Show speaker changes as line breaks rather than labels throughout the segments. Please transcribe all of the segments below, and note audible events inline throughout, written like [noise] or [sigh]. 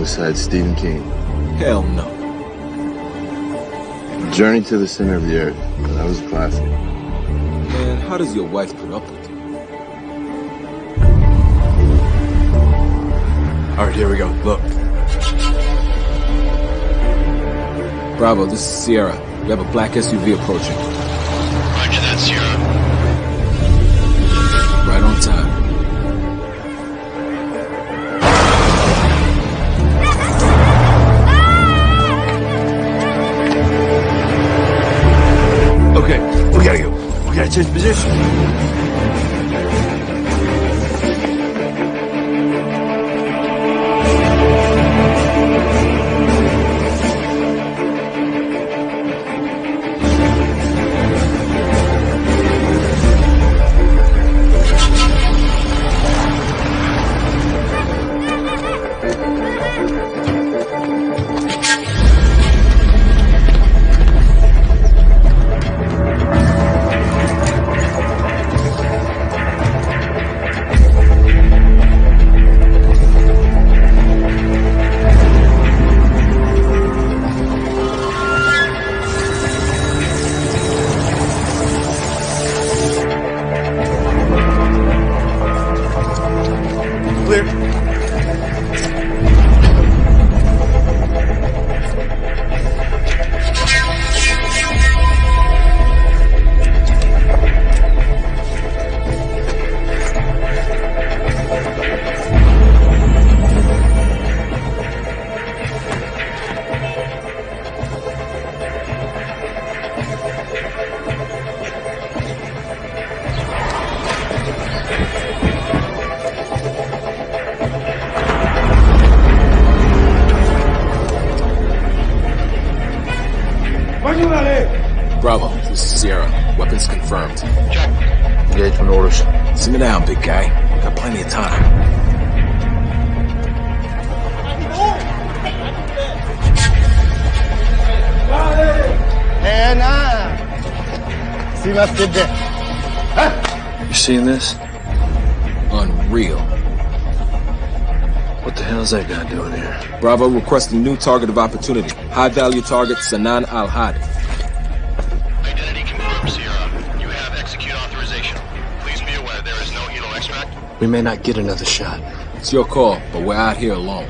besides Stephen King?
Hell no.
Journey to the Center of the Earth. That was a classic.
Man, how does your wife put up with you?
All right, here we go. Look.
Bravo, this is Sierra. We have a black SUV approaching.
We gotta
Bravo requesting new target of opportunity. High value target Sanan Al Had.
Identity confirmed, Sierra. You have execute authorization. Please be aware there is no Elo extract.
We may not get another shot.
It's your call, but we're out here alone.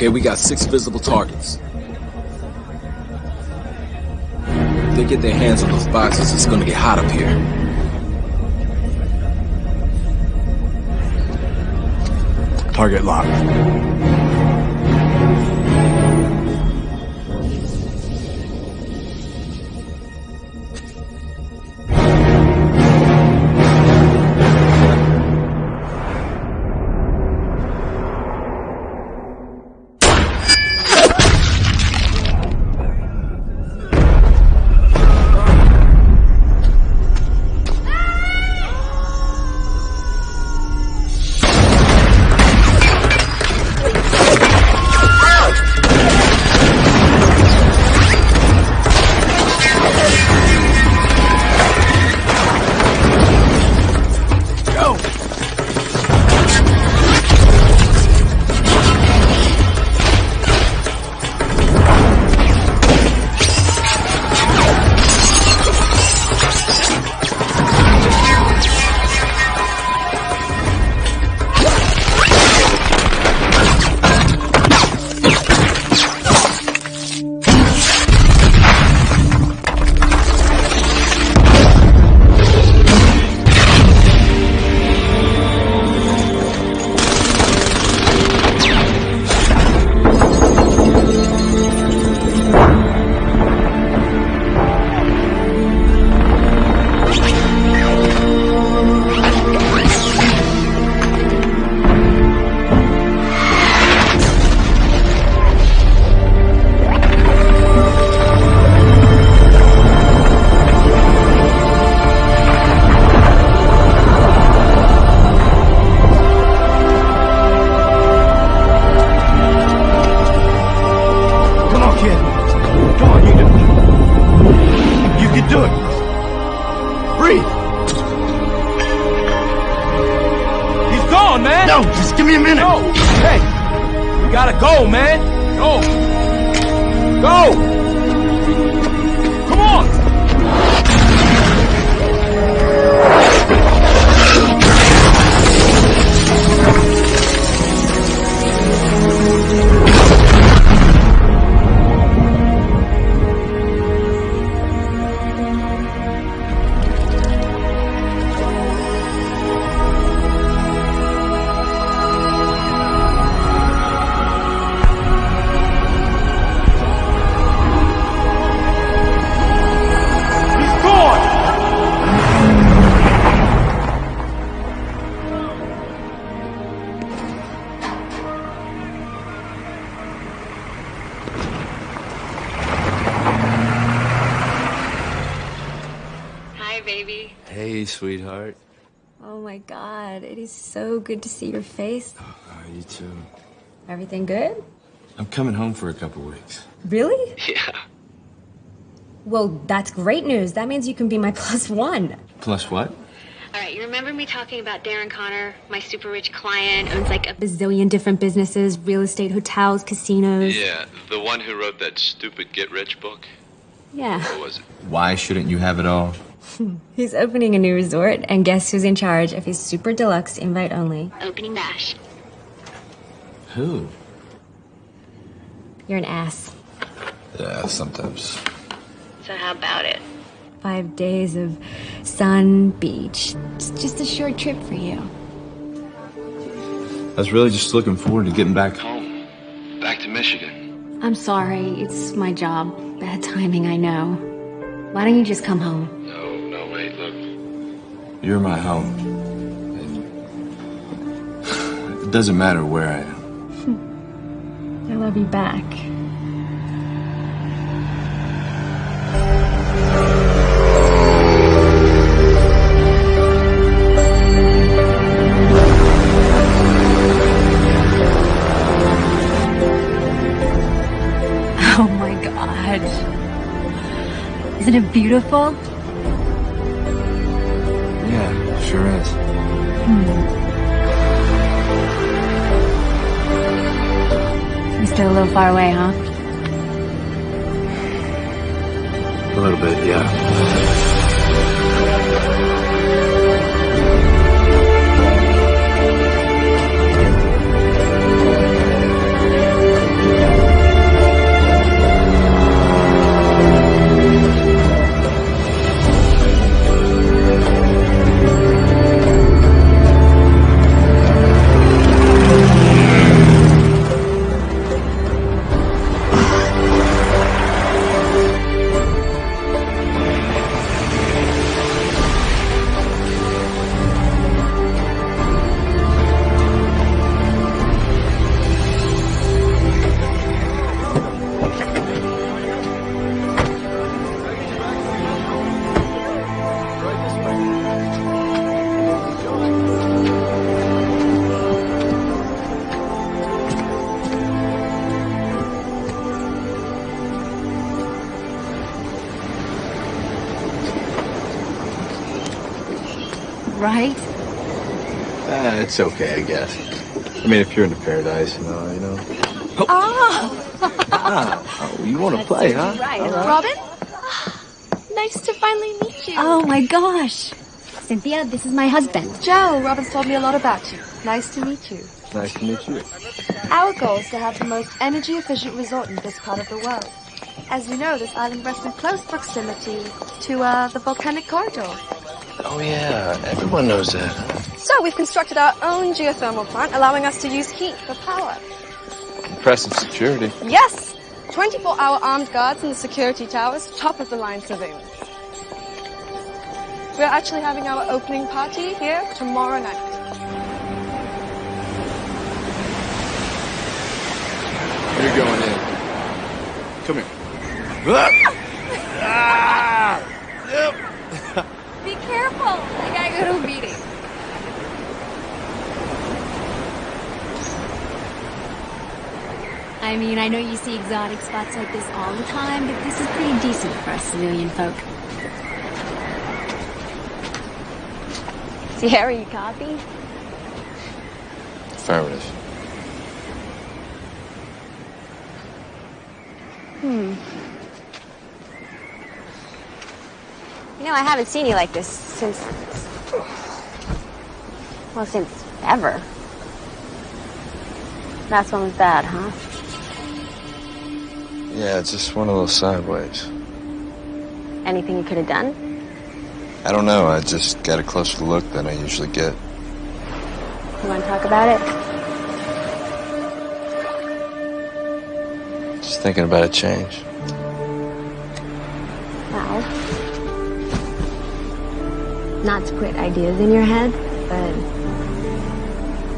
Okay, we got six visible targets. If they get their hands on those boxes, it's gonna get hot up here.
Target locked.
Good to see your face.
Oh, you too.
Everything good?
I'm coming home for a couple weeks.
Really?
Yeah.
Well, that's great news. That means you can be my [laughs] plus one.
Plus what?
All right, you remember me talking about Darren Connor, my super rich client, owns like a bazillion different businesses, real estate, hotels, casinos.
Yeah, the one who wrote that stupid get rich book.
Yeah.
What was it?
Why shouldn't you have it all? [laughs]
He's opening a new resort, and guess who's in charge of his super deluxe invite only? Opening bash.
Who?
You're an ass.
Yeah, sometimes.
So how about it? Five days of sun, beach. It's just a short trip for you.
I was really just looking forward to getting back home.
Home. Back to Michigan.
I'm sorry, it's my job. Bad timing, I know. Why don't you just come home?
No, no, wait, look.
You're my home. And it doesn't matter where I am. [laughs]
I love you back. Isn't it beautiful?
Yeah, sure is. Hmm.
You're still a little far away, huh?
A little bit, yeah. It's okay, I guess. I mean, if you're into paradise, you know, you know. Oh, you want to play, huh?
Right, Robin? Nice to finally meet you.
Oh my gosh. Cynthia, this is my husband.
Joe, Robin's told me a lot about you. Nice to meet you.
Nice to meet you.
Our goal is to have the most energy efficient resort in this part of the world. As you know, this island rests in close proximity to uh, the volcanic corridor.
Oh, yeah, everyone knows that.
So we've constructed our own geothermal plant, allowing us to use heat for power.
Impressive security.
Yes! 24-hour armed guards in the security towers, top of the line surveillance. We're actually having our opening party here tomorrow night.
You're going in. Come here. Ah! [laughs]
Be careful. I gotta go to a meeting. I mean, I know you see exotic spots like this all the time, but this is pretty decent for us civilian folk. Sierra, you copy?
Affirmative.
Hmm. You know, I haven't seen you like this since. Well, since ever. Last one was bad, huh?
Yeah, it's just one of those sideways.
Anything you could have done?
I don't know. I just got a closer look than I usually get.
You want to talk about it?
Just thinking about a change.
Well, not to put ideas in your head, but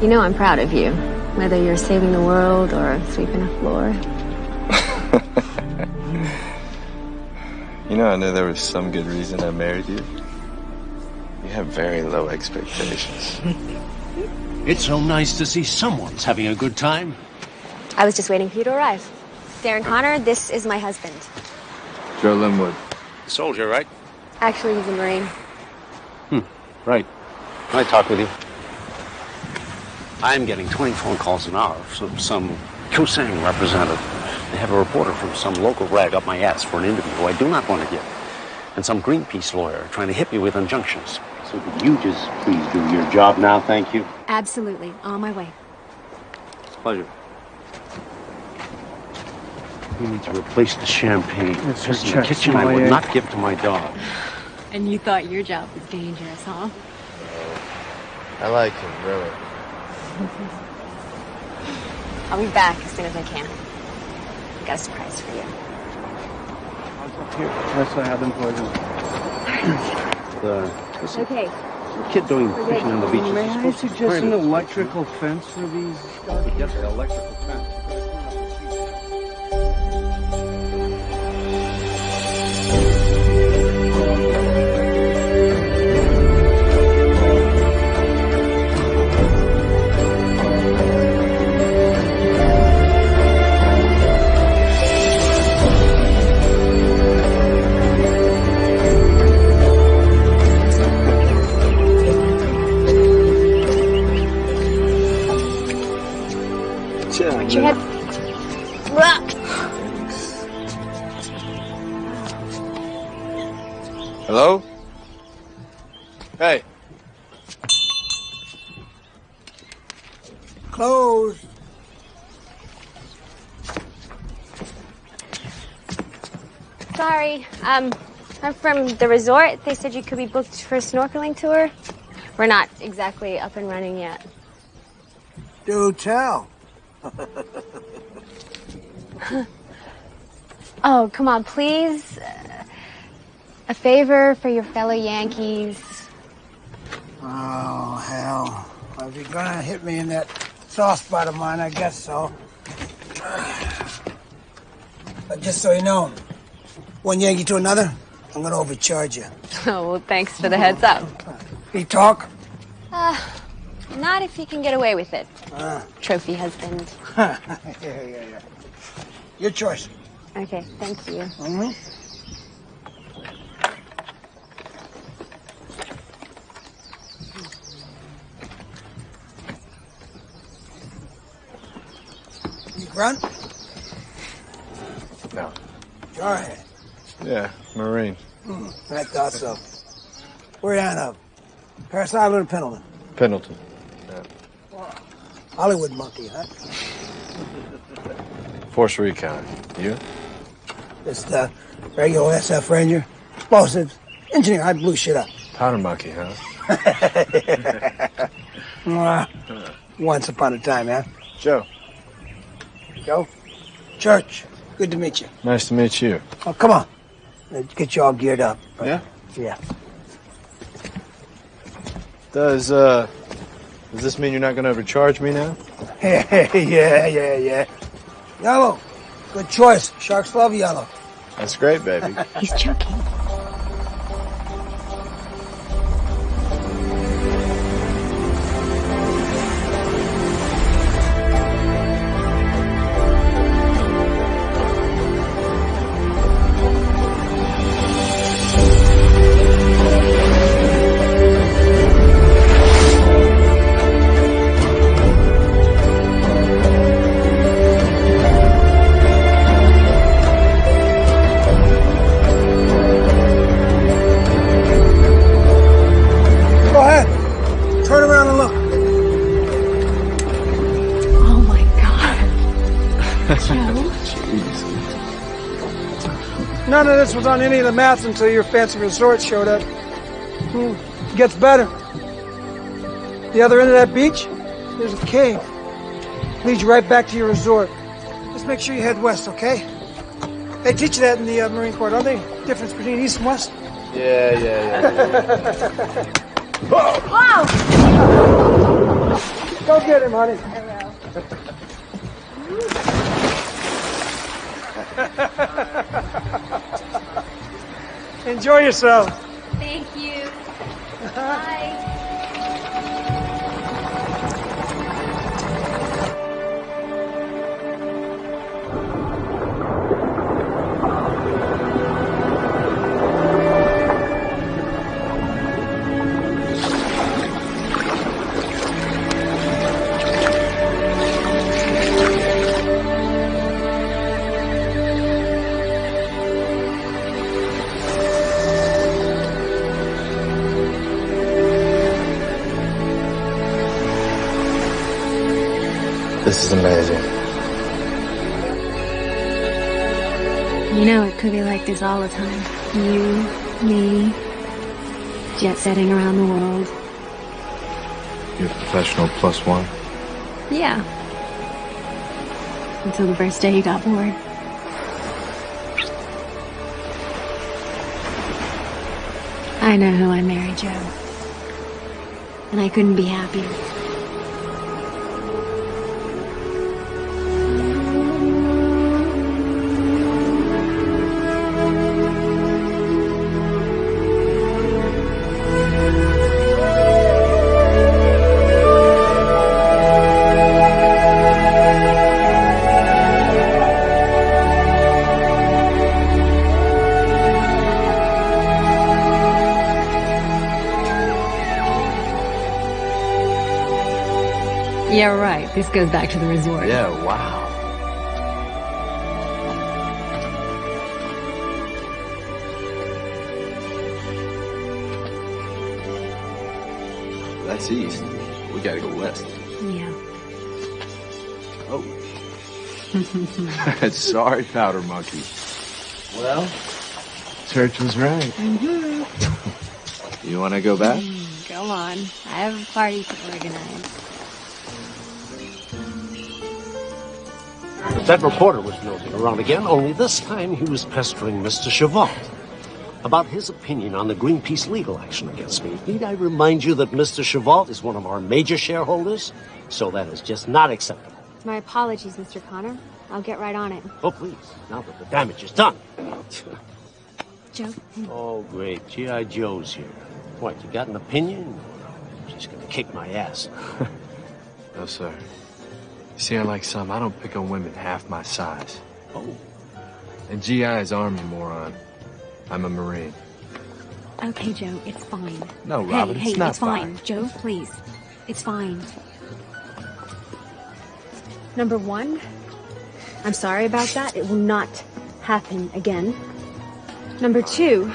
you know I'm proud of you. Whether you're saving the world or sweeping a floor. [laughs]
You know, I knew there was some good reason I married you. You have very low expectations. [laughs]
It's so nice to see someone's having a good time.
I was just waiting for you to arrive. Darren Connor, this is my husband.
Joe Linwood.
Soldier, right?
Actually, he's a Marine.
Hmm, right. Can I talk with you? I'm getting 20 phone calls an hour from some Kusang representative. They have a reporter from some local rag up my ass for an interview who I do not want to give. And some Greenpeace lawyer trying to hit me with injunctions. So could you just please do your job now, thank you?
Absolutely. On my way.
Pleasure. We need to replace the champagne.
It's
This
her
in the kitchen I would not give to my dog.
And you thought your job was dangerous, huh?
I like him, really.
I'll be back as soon as I can. I got a surprise for you.
Here, that's what I have them poisoned.
The, what's the
Okay.
kid doing fishing on the beach?
May I suggest an electrical fence for these?
Yes, the electrical fence.
Hello? Hey.
Closed.
Sorry. Um, I'm from the resort. They said you could be booked for a snorkeling tour. We're not exactly up and running yet.
Do tell. [laughs]
Oh, come on, please. Uh, A favor for your fellow Yankees.
Oh, hell. Well, if you're gonna hit me in that soft spot of mine, I guess so. But just so you know, one Yankee to another, I'm gonna overcharge you. [laughs]
Oh, well, thanks for the heads up.
You talk?
Uh, not if you can get away with it,
Ah.
trophy husband. [laughs]
yeah, yeah, yeah. Your choice.
Okay, thank you.
Mm-hmm. You grunt?
No.
Jarhead.
Yeah, Marine.
Hmm, I thought so. Where you out of? Parris Island or Pendleton?
Pendleton.
Hollywood monkey, huh? [laughs]
Force Recon. You?
Just uh, regular SF Ranger. Explosives. Engineer, I blew shit up.
Powder monkey, huh? [laughs] [laughs]
Once upon a time, huh?
Joe.
Joe? Church. Good to meet you.
Nice to meet you.
Oh, come on. Let's get you all geared up.
Yeah?
Yeah.
Does uh does this mean you're not gonna overcharge me now? [laughs]
yeah, yeah, yeah. Yellow. Good choice. Sharks love yellow.
That's great, baby. [laughs]
He's joking.
On any of the maps until your fancy resort showed up. Hmm. It gets better. The other end of that beach, there's a cave. Leads you right back to your resort. Just make sure you head west, okay? They teach you that in the uh, Marine Corps, don't they? Difference between east and west.
Yeah, yeah, yeah.
Wow!
Go get him, honey. [laughs] Enjoy yourself.
This is amazing.
You know, it could be like this all the time. You, me, jet setting around the world.
You're a professional plus one.
Yeah. Until the first day you got bored. I know who I married, Joe. And I couldn't be happier. This goes back to the resort.
Yeah, wow. That's east. We gotta go west.
Yeah.
Oh. [laughs] Sorry, powder monkey. Well, church was right. Mm-hmm. [laughs] You wanna go back?
Mm, go on. I have a party to organize.
That reporter was nosing around again, only this time he was pestering Mr. Chavant about his opinion on the Greenpeace legal action against me. Need I remind you that Mr. Chavant is one of our major shareholders? So that is just not acceptable.
My apologies, Mr. Connor. I'll get right on it.
Oh, please, now that the damage is done.
Joe?
Oh, great. G.I. Joe's here. What, you got an opinion? She's gonna kick my ass. [laughs]
No, sir. You see, unlike some, I don't pick on women half my size.
Oh,
And GI is Army, moron. I'm a Marine.
Okay, Joe, it's fine.
No,
hey,
Robin,
hey,
it's not
it's fine. Joe, please. It's fine. Number one, I'm sorry about that. It will not happen again. Number two,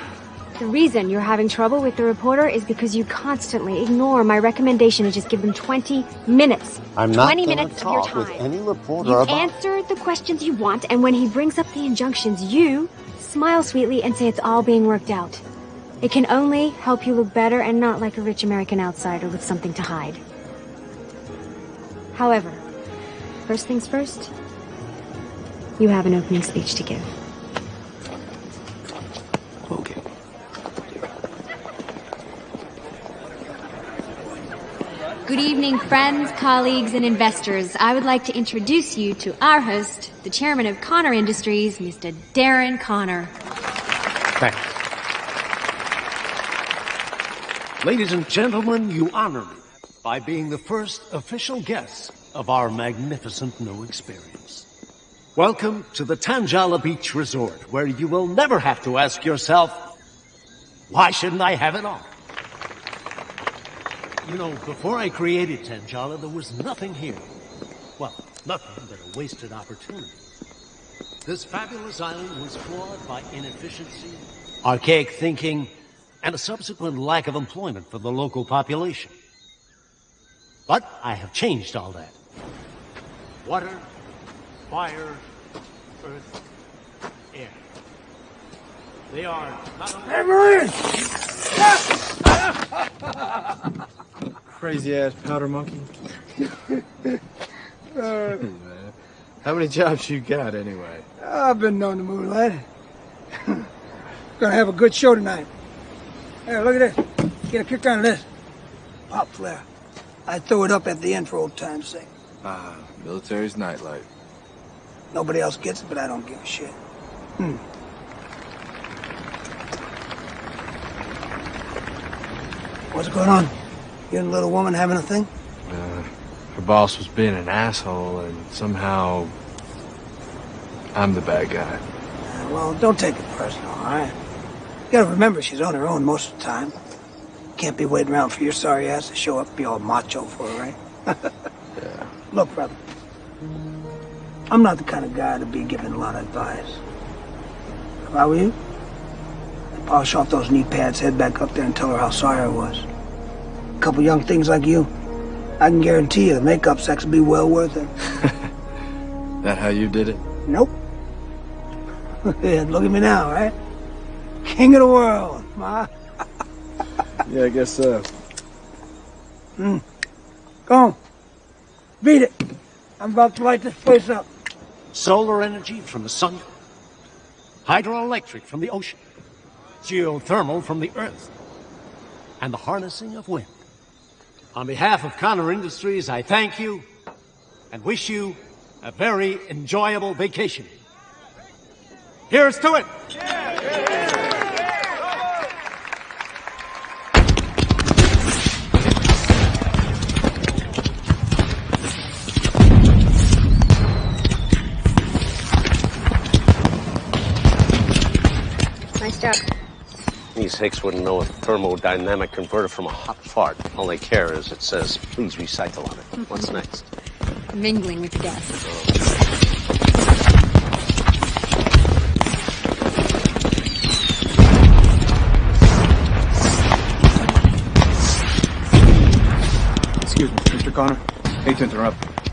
the reason you're having trouble with the reporter is because you constantly ignore my recommendation to just give them 20 minutes.
I'm not
20
gonna
minutes of your
talk with
time.
any reporter
You answer the questions you want, and when he brings up the injunctions, you smile sweetly and say it's all being worked out. It can only help you look better and not like a rich American outsider with something to hide. However, first things first, you have an opening speech to give. Good evening, friends, colleagues, and investors. I would like to introduce you to our host, the chairman of Connor Industries, Mr. Darren Connor.
Thanks. Ladies and gentlemen, you honor me by being the first official guest of our magnificent new experience. Welcome to the Tanjala Beach Resort, where you will never have to ask yourself, why shouldn't I have it all? You know, before I created Tanjala, there was nothing here. Well, nothing but a wasted opportunity. This fabulous island was flawed by inefficiency, archaic thinking, and a subsequent lack of employment for the local population. But I have changed all that. Water, fire, earth, air.
They are not only! [laughs]
Crazy ass powder monkey. [laughs] How many jobs you got anyway?
I've been known to move, lad. Gonna have a good show tonight. Here, look at this. Get a kick out of this. Pop flare. I throw it up at the end for old time's sake.
Ah, military's nightlight.
Nobody else gets it, but I don't give a shit. Hmm. What's going on? You and little woman having a thing?
Uh, her boss was being an asshole, and somehow I'm the bad guy.
Uh, well, don't take it personal, all right? You gotta remember she's on her own most of the time. Can't be waiting around for your sorry ass to show up, be all macho for her, right? [laughs]
Yeah.
Look, brother. I'm not the kind of guy to be giving a lot of advice. If I were you, I'd polish off those knee pads, head back up there and tell her how sorry I was. A couple young things like you, I can guarantee you the makeup sex will be well worth it. [laughs]
That how you did it?
Nope. [laughs] yeah, look at me now, right? King of the world, ma. [laughs]
Yeah, I guess so.
Hmm. Go on. Beat it. I'm about to light this place up.
Solar energy from the sun, hydroelectric from the ocean, geothermal from the earth, and the harnessing of wind. On behalf of Connor Industries, I thank you and wish you a very enjoyable vacation. Here's to it!
Nice
These hicks wouldn't know a thermodynamic converter from a hot fart. All they care is it says, please recycle on it. Mm-hmm. What's next?
Mingling with the guests.
Excuse me, Mr. Connor. Hate to interrupt.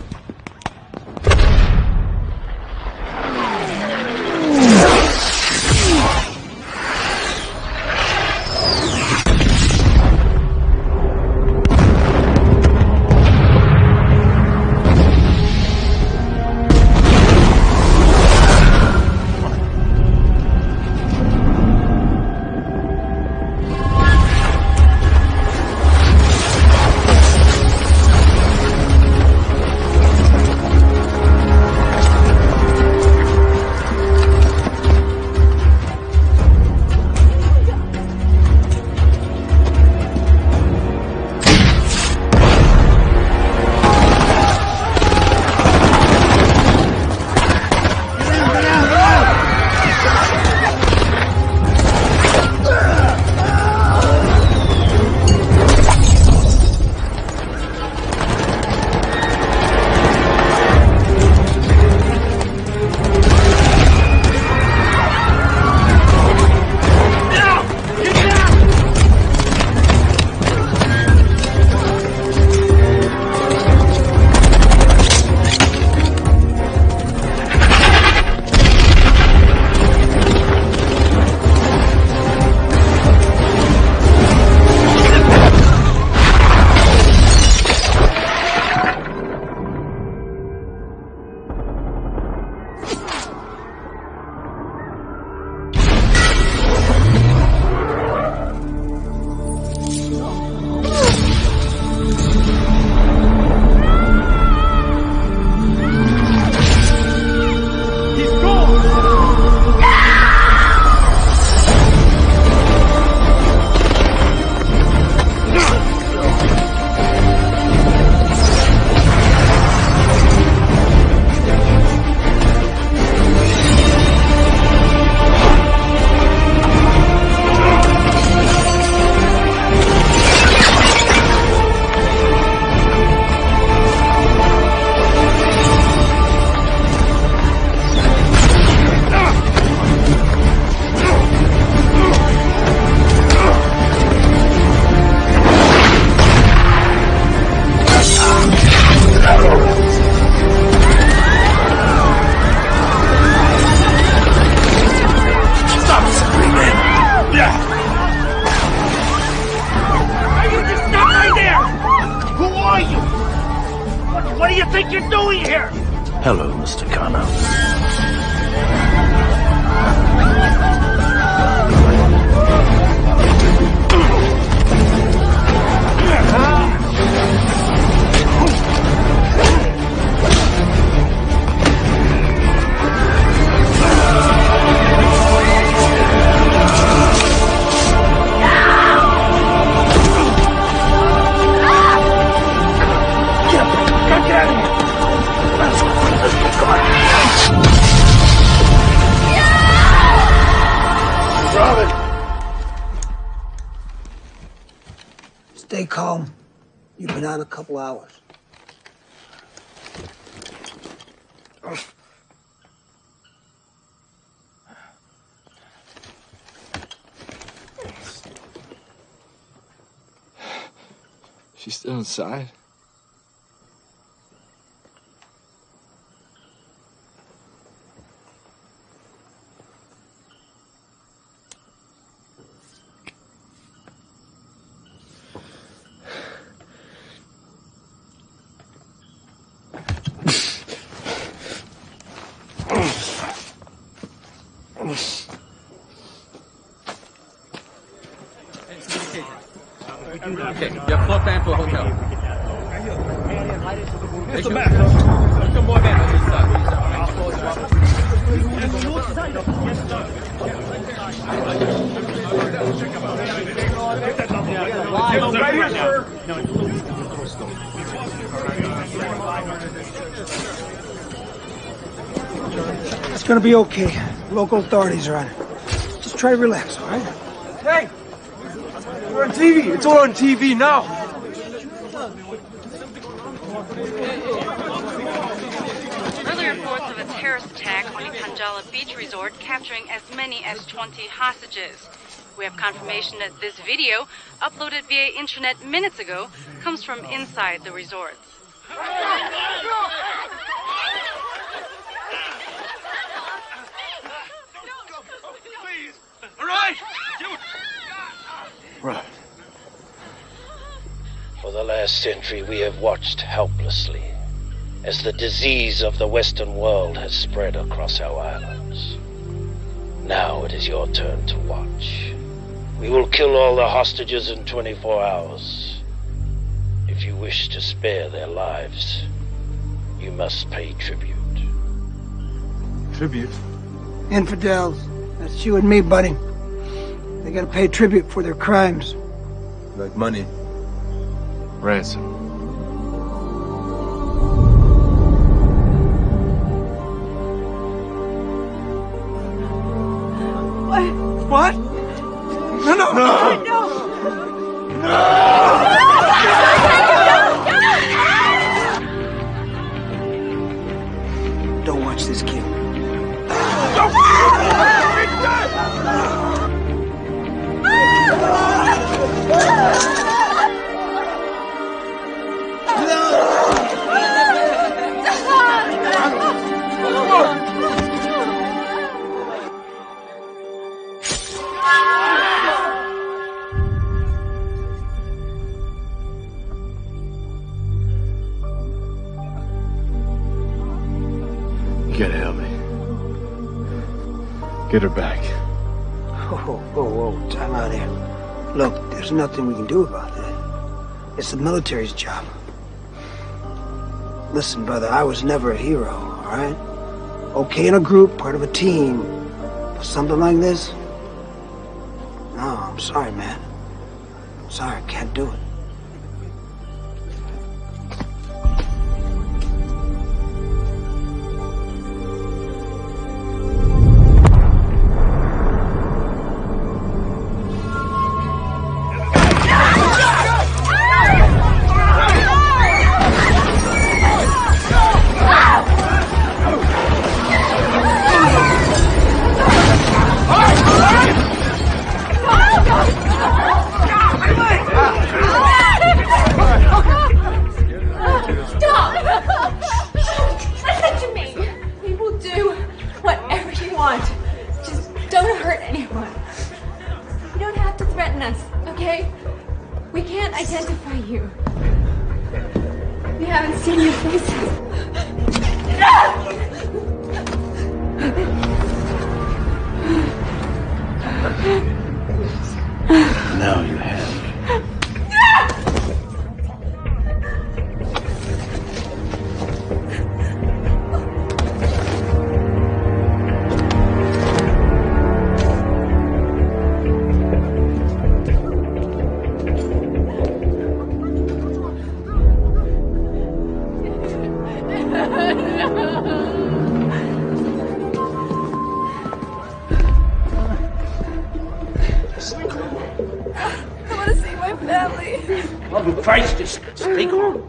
She's still inside.
Okay, you have floor plan for a hotel. Mr. Mac, put some more men on this side.
Right here, sir.
It's gonna be okay. Local authorities are on it. Just try to relax, all right?
Hey! We're on TV! It's all on TV now!
Early reports of a terrorist attack on the Tanjala Beach Resort capturing as many as 20 hostages. We have confirmation that this video, uploaded via internet minutes ago, comes from inside the resort.
Right!
Right.
For the last century, we have watched helplessly as the disease of the Western world has spread across our islands. Now it is your turn to watch. We will kill all the hostages in 24 hours. If you wish to spare their lives, you must pay tribute.
Tribute.
Infidels. That's you and me, buddy. They gotta pay tribute for their crimes.
Like money. Ransom.
What? What? No, no, no!
Don't there's nothing we can do about that. It's the military's job. Listen, brother, I was never a hero, all right? Okay in a group, part of a team. But something like this? No, I'm sorry, man. Sorry, I can't do it.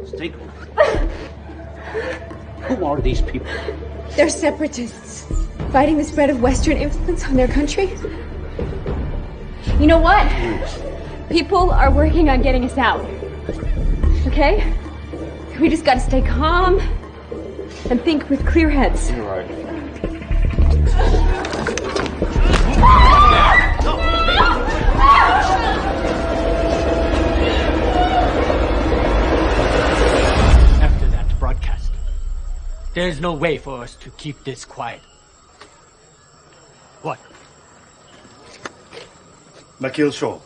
Stay calm. Stay calm. Who are these people?
They're separatists, fighting the spread of Western influence on their country. You know what? People are working on getting us out. Okay? We just gotta stay calm and think with clear heads.
You're right.
There's no way for us to keep this quiet. What?
Makil Shaw,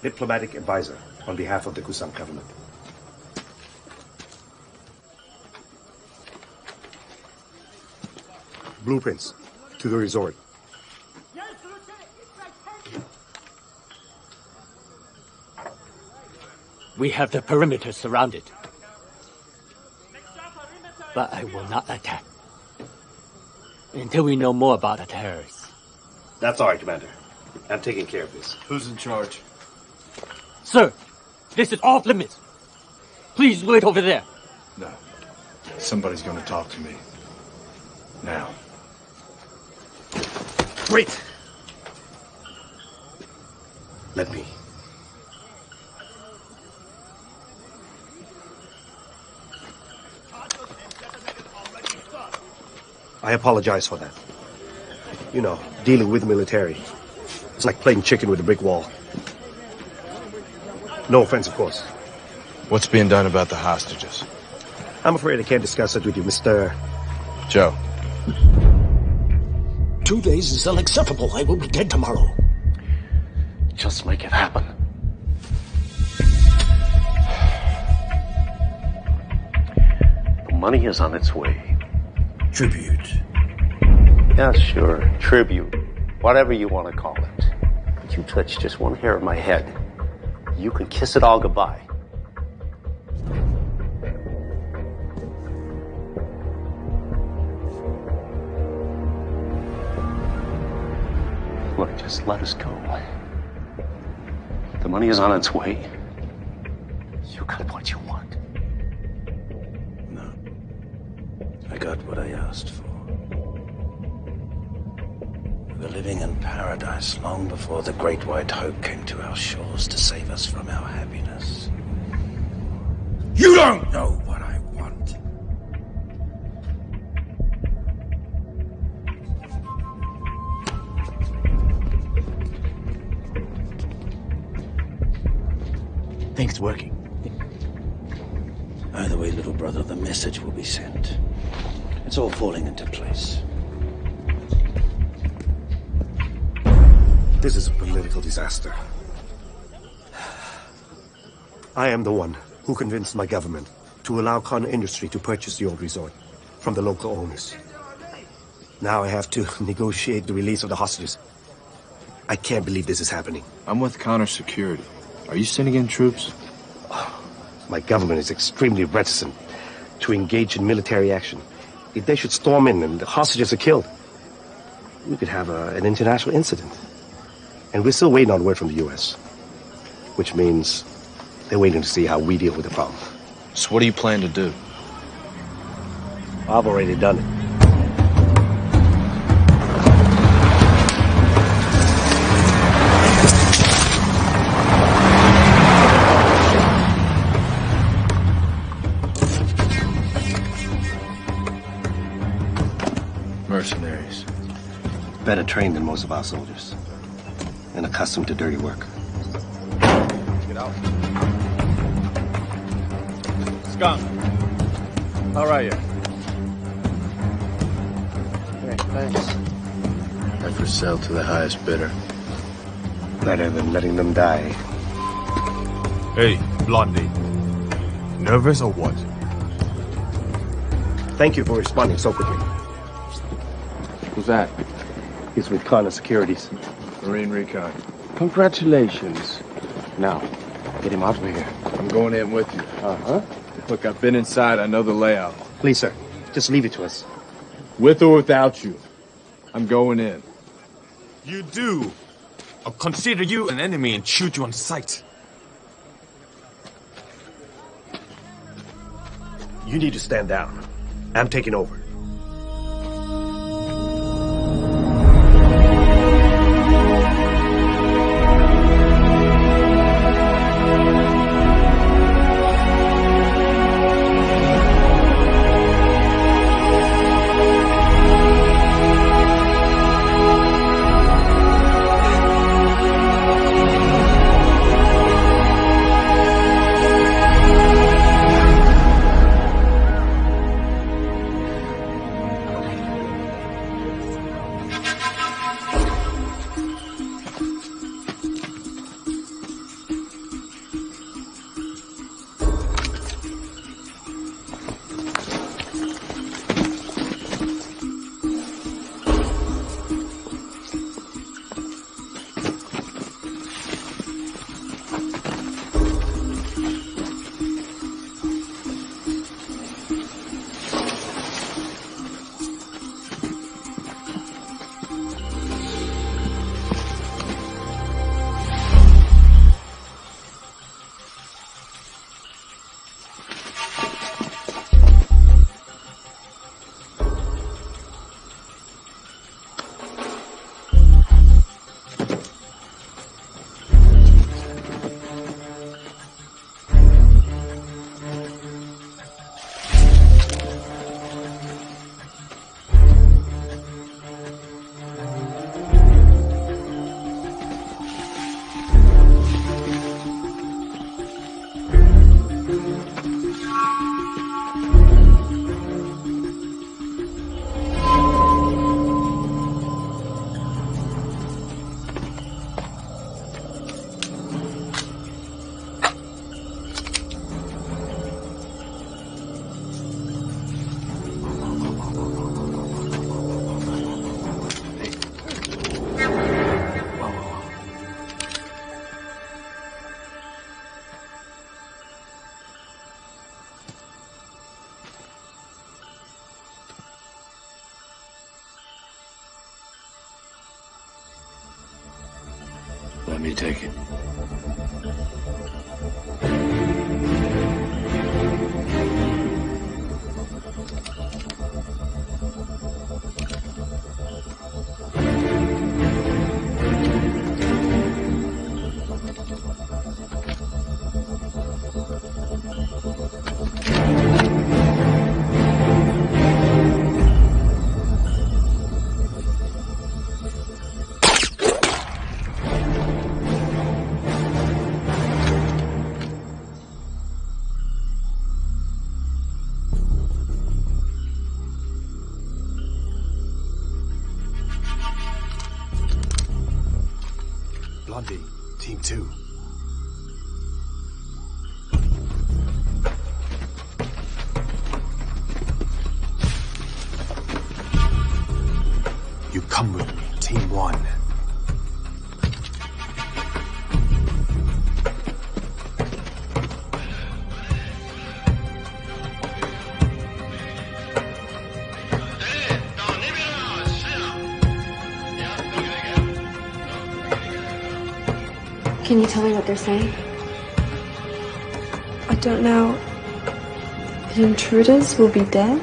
diplomatic advisor on behalf of the Kusam government. Blueprints to the resort.
We have the perimeter surrounded. But I will not attack. Until we know more about the terrorists.
That's all right, Commander. I'm taking care of this.
Who's in charge?
Sir, this is off limits. Please wait over there.
No. Somebody's gonna talk to me. Now.
Wait! Let me. I apologize for that. You know, dealing with military. It's like playing chicken with a brick wall. No offense, of course.
What's being done about the hostages?
I'm afraid I can't discuss it with you, Mr.
Joe.
Two days is unacceptable. I will be dead tomorrow.
Just make it happen. The money is on its way.
Tribute.
Yeah, sure. Tribute. Whatever you want to call it. But you touch just one hair of my head. You can kiss it all goodbye. Look, just let us go. The money is on its way. You got what you want.
I got what I asked for. We were living in paradise long before the Great White Hope came to our shores to save us from our happiness. You don't know what I want.
Think it's working.
Either way, little brother, the message will be sent. It's all falling into place.
This is a political disaster. I am the one who convinced my government to allow Khan Industry to purchase the old resort from the local owners. Now I have to [laughs] negotiate the release of the hostages. I can't believe this is happening.
I'm with Connor Security. Are you sending in troops?
My government is extremely reticent to engage in military action. If they should storm in and the hostages are killed, we could have a, an international incident. And we're still waiting on word from the U.S., which means they're waiting to see how we deal with the problem.
So what do you plan to do?
I've already done it. Better trained than most of our soldiers. And accustomed to dirty work.
Get out. Skunk.
How are you?
Hey, thanks.
I for sale to the highest bidder.
Better than letting them die.
Hey, Blondie. Nervous or what?
Thank you for responding so quickly.
Who's that?
He's with Connor Securities.
Marine Recon.
Congratulations. Now, get him out of here.
I'm going in with you.
Uh-huh.
Look, I've been inside. I know the layout.
Please, sir. Just leave it to us.
With or without you. I'm going in.
You do. I'll consider you an enemy and shoot you on sight.
You need to stand down. I'm taking over.
Can you tell me what they're saying?
I don't know. The intruders will be dead?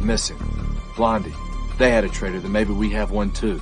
missing. Blondie. They had a traitor, then maybe we have one too.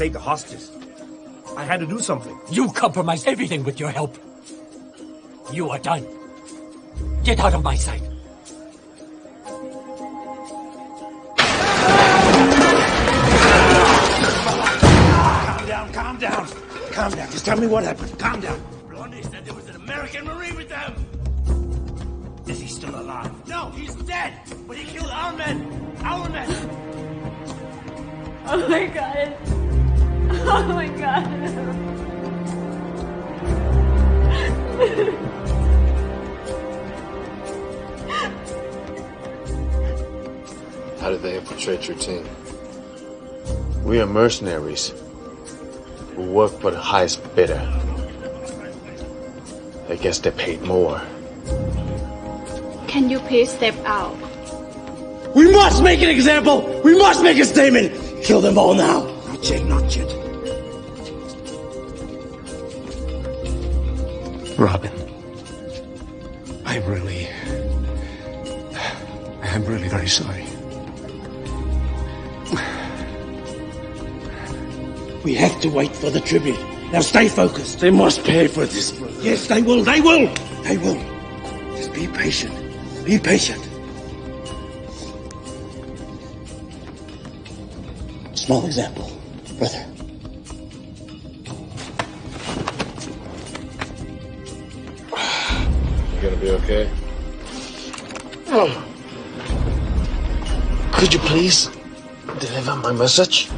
Save the hostages. I had to do something.
You compromised everything with your help. You are done. Get out of my sight.
Calm down, calm down. Calm down. Just tell me what happened. Calm down.
They infiltrate your team?
We are mercenaries who work for the highest bidder. I guess they paid more.
Can you please step out?
We must make an example. We must make a statement. Kill them all now. Not yet, not yet.
Robin.
We to wait for the tribute. Now stay focused. They must pay for this. Yes, they will. They will. They will. Just be patient. Be patient. Small example, brother.
You gonna be okay?
Oh. Could you please deliver my message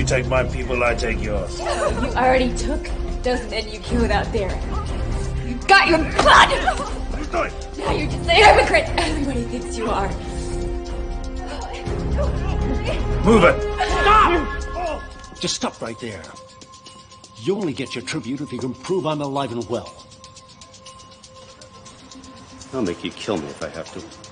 You
take my people, I take yours.
You already took those men you killed out there. You got your blood! Now you're just a hypocrite. Everybody thinks you are.
Move it.
Stop! Just stop right there. You only get your tribute if you can prove I'm alive and well. I'll make you kill me if I have to.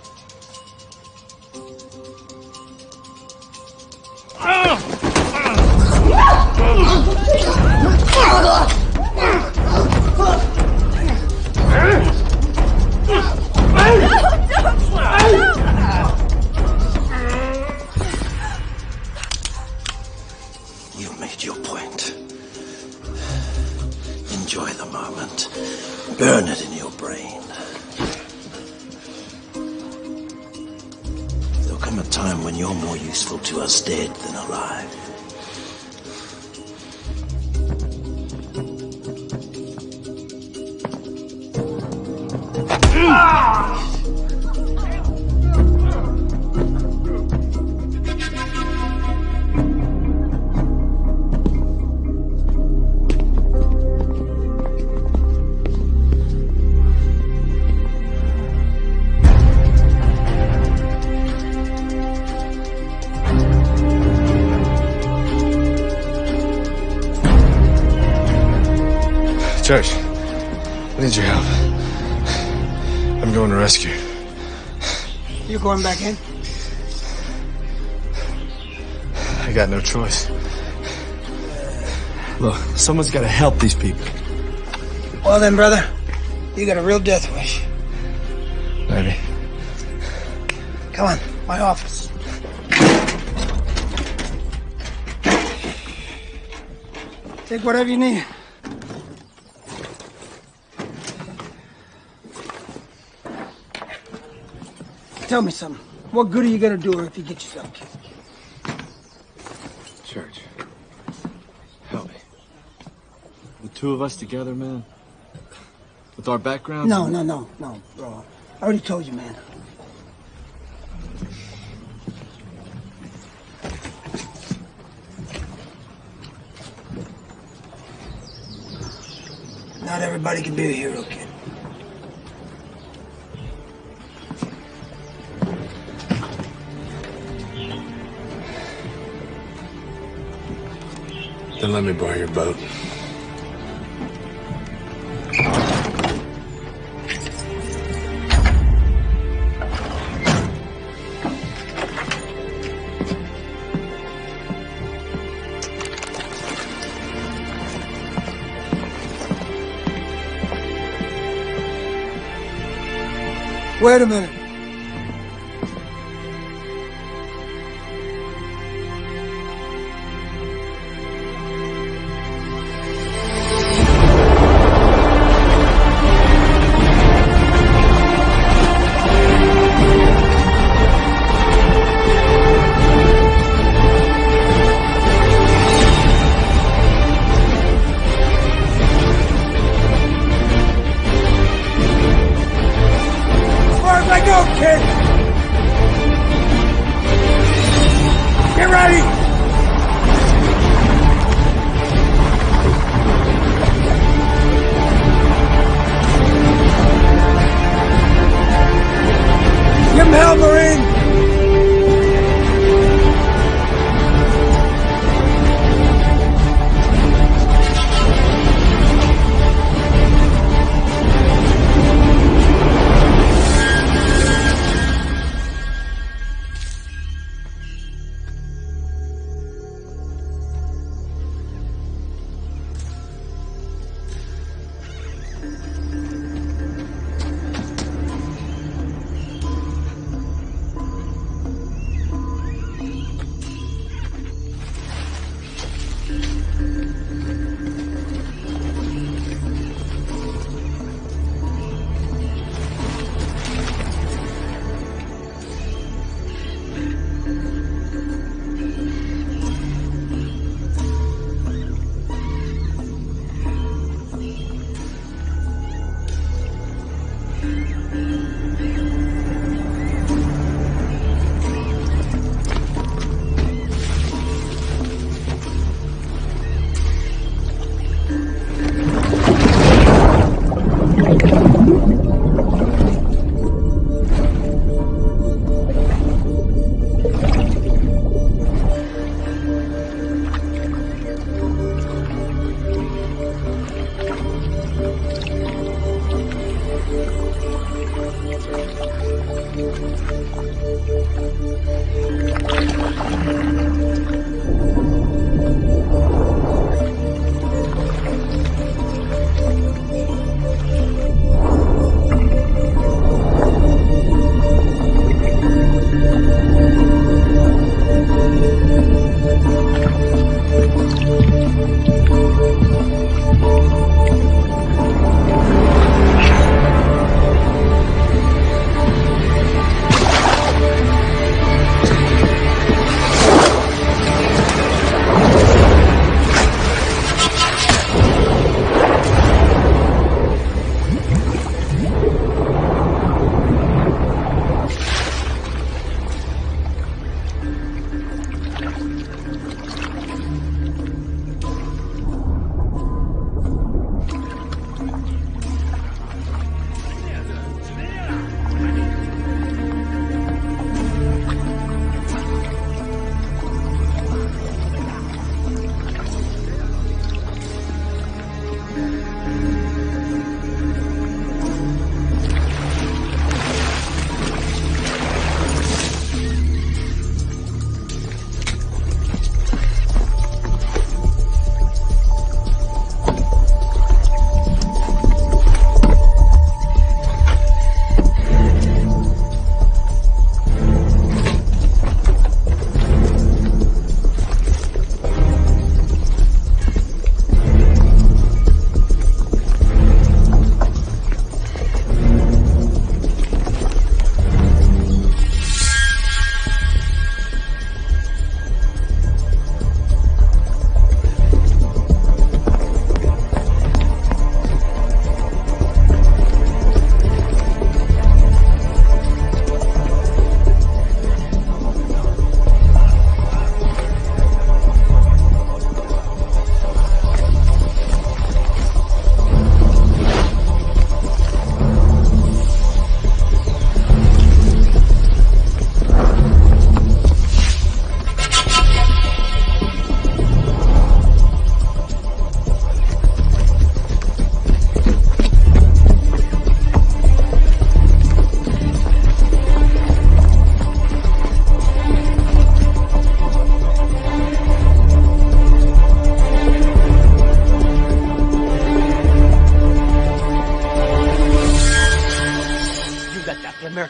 Church, I need your help. I'm going to rescue.
You're going back in?
I got no choice. Look, someone's got to help these people.
Well then, brother, you got a real death wish.
Maybe.
Come on, my office. Take whatever you need. Tell me something. What good are you gonna do her if you get yourself killed?
Church, help me. The two of us together, man. With our backgrounds.
No, no, no, no, bro. I already told you, man. Not everybody can be a hero, kid.
Then let me borrow your boat.
Wait a minute.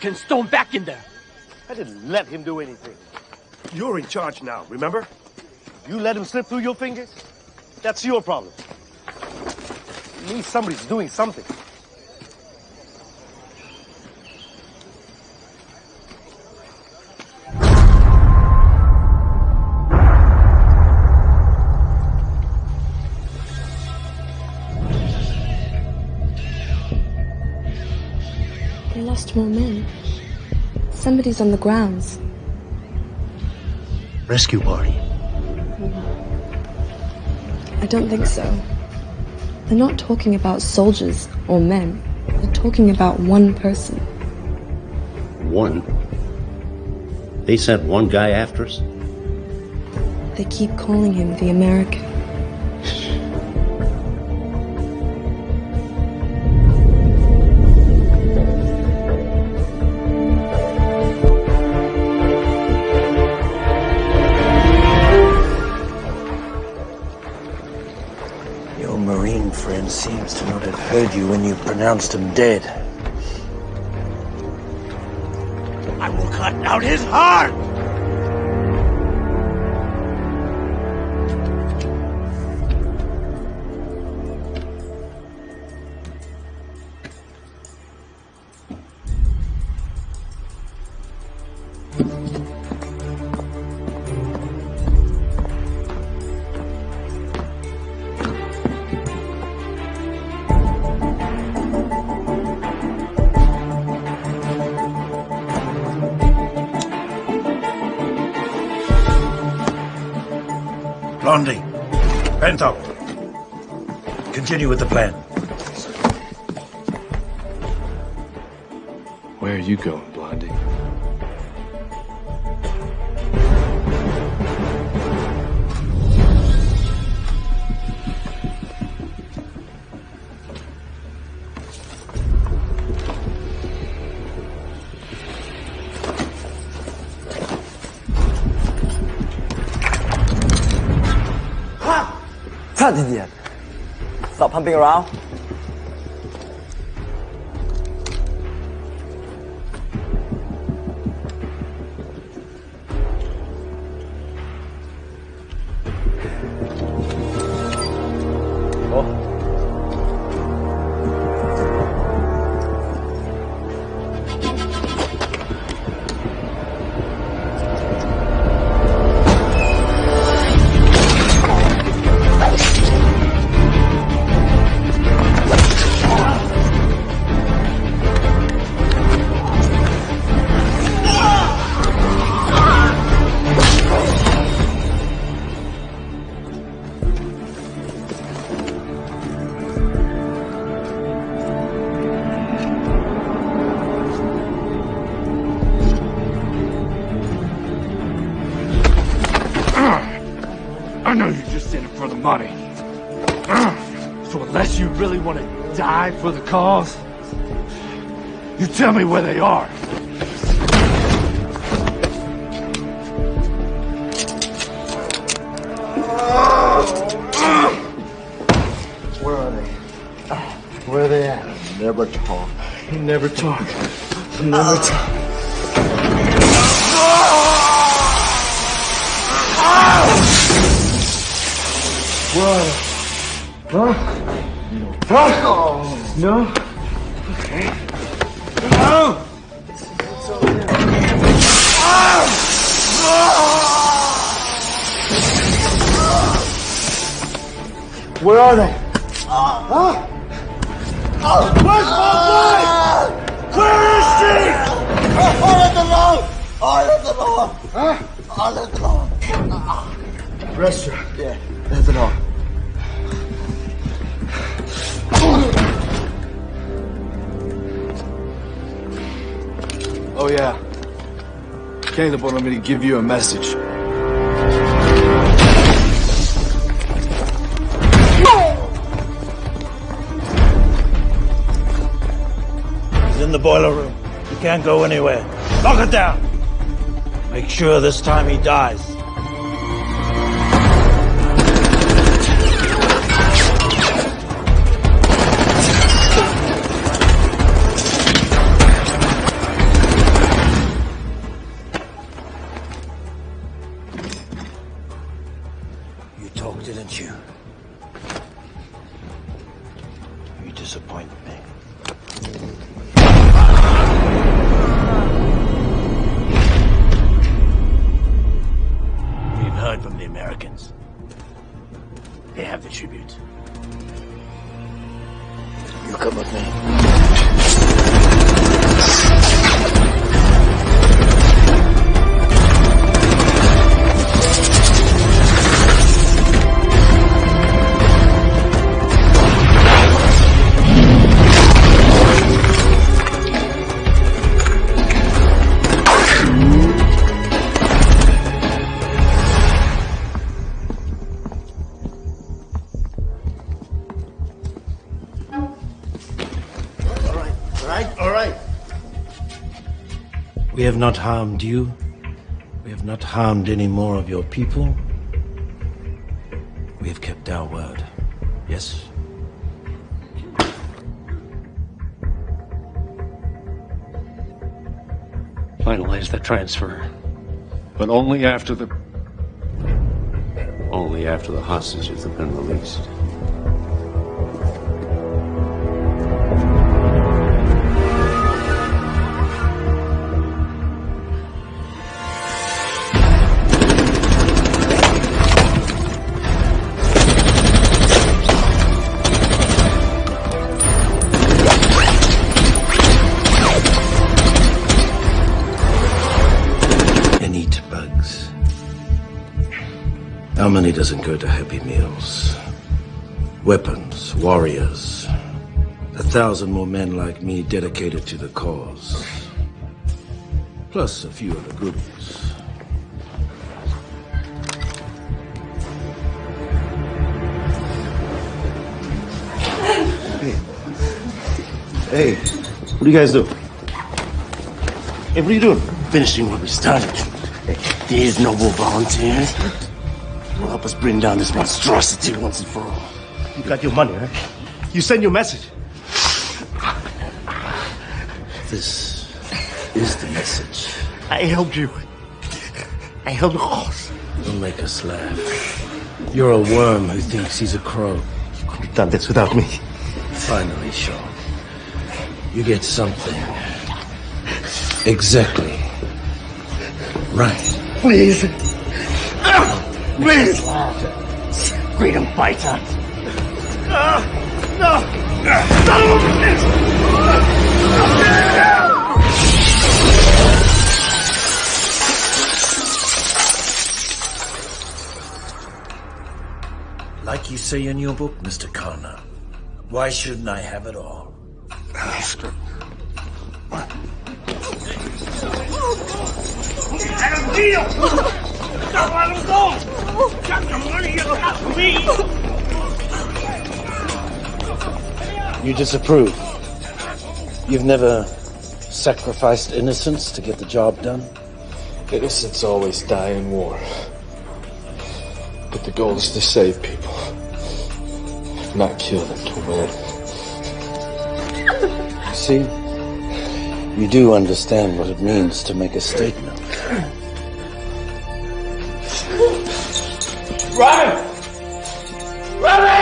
American Stone back in there.
I didn't let him do anything. You're in charge now, remember? You let him slip through your fingers? That's your problem. At least somebody's doing something.
They lost more men. Somebody's on the grounds.
Rescue party.
I don't think so. They're not talking about soldiers or men. They're talking about one person.
One. They sent one guy after us?
They keep calling him the American.
Pronounced him dead. I will cut out his heart! Continue with the plan.
Where are you going, Blondie?
That idiot! Pumping around.
Give you a message.
He's in the boiler room. He can't go anywhere. Lock it down. Make sure this time he dies. Americans. They have the tribute. You come with me. Have not harmed you. We have not harmed any more of your people. We have kept our word. Yes?
Finalize the transfer.
But only after the.
Only after the hostages have been released.
Doesn't go to Happy Meals? Weapons, warriors. A thousand more men like me dedicated to the cause. Plus a few of the goodies.
Hey, what do you guys do? Hey, what are you doing?
Finishing what we started. These noble volunteers us bring down this monstrosity once and for all.
You got your money, right? You send your message.
This is the message.
I helped you. I helped the cause.
Don't make us laugh. You're a worm who thinks he's a crow.
You couldn't have done this without me.
Finally, Sean. You get something. Exactly. Right.
Please. Please. Freedom fighter. Ah, no. Son of a bitch.
Like you say in your book, Mr. Connor, why shouldn't I have it all?
Let him deal. Don't let him go. Got the money you got me.
You disapprove. You've never sacrificed innocence to get the job done?
Innocents always die in war. But the goal is to save people, not kill them to win.
See? You do understand what it means to make a statement.
Run. Run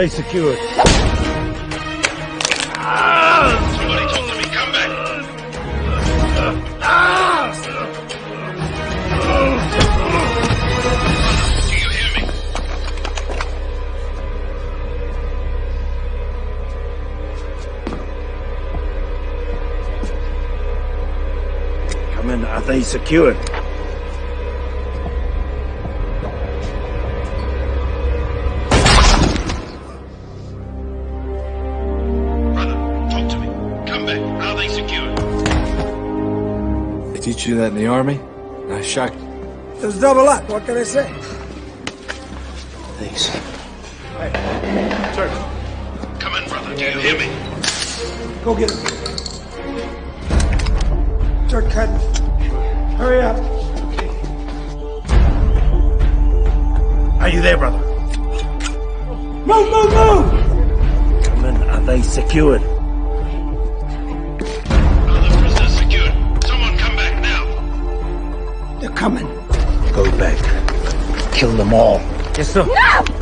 they secured?
Somebody talk to me. Come back. Do you hear me?
Come in. Are they secured?
In the army? Nice shot.
Just double up. What can I say?
Thanks.
Come in, brother. Do you hear me?
Go get him.
All.
Yes,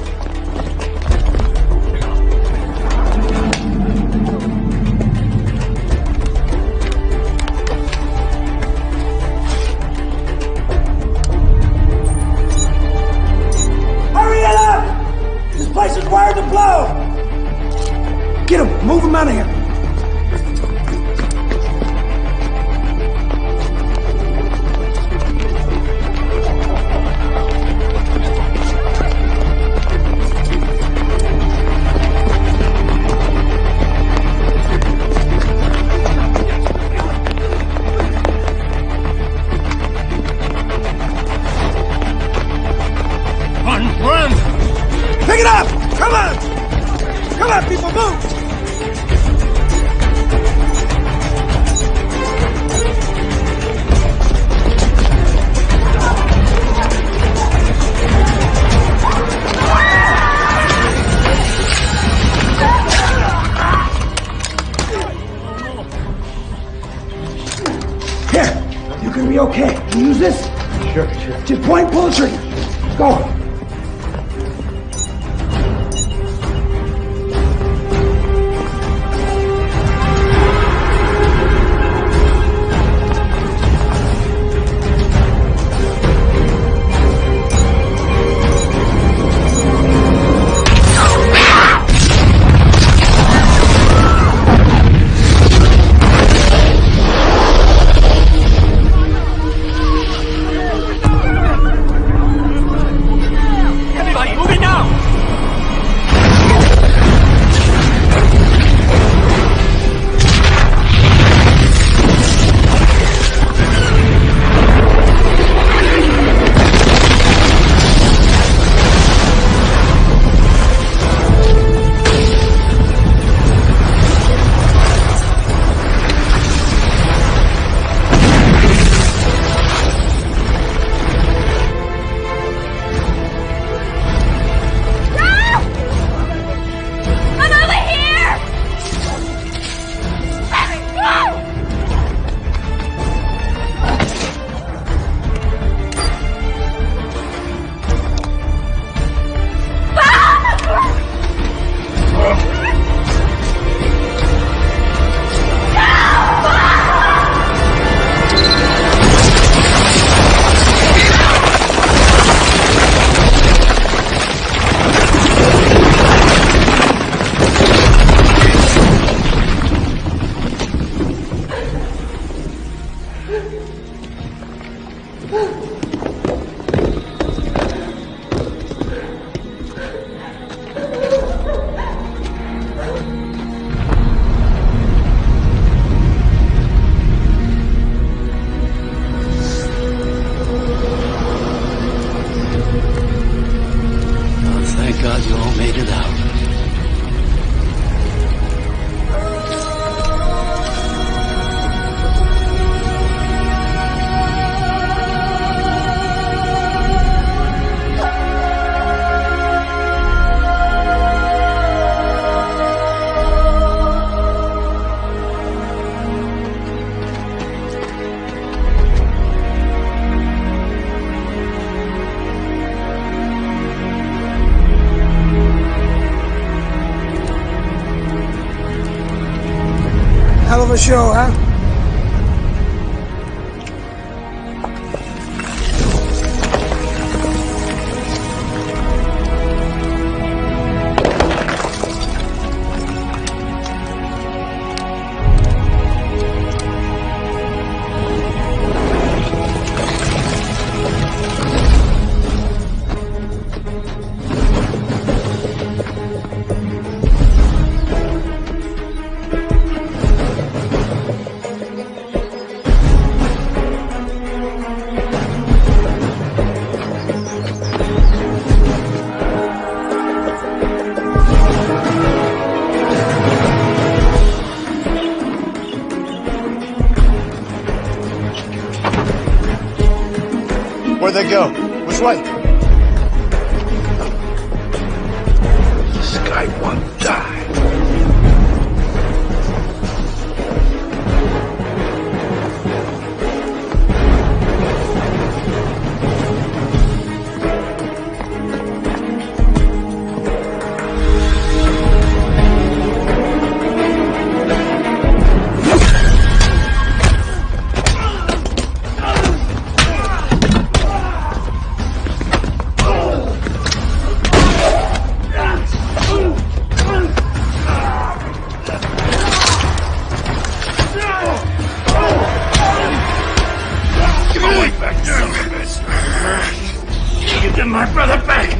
show,
brother back.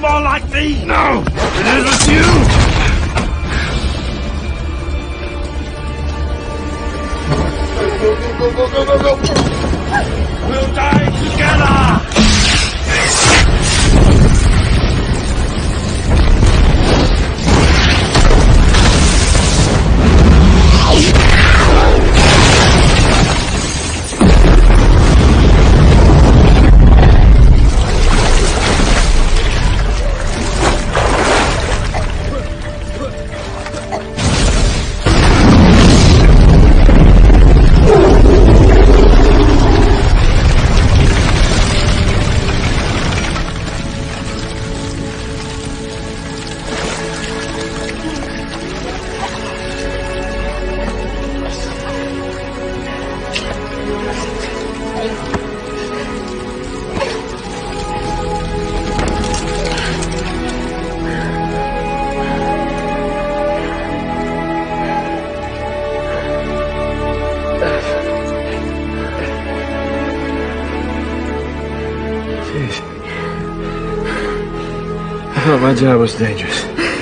More like thee. No,
my job was dangerous.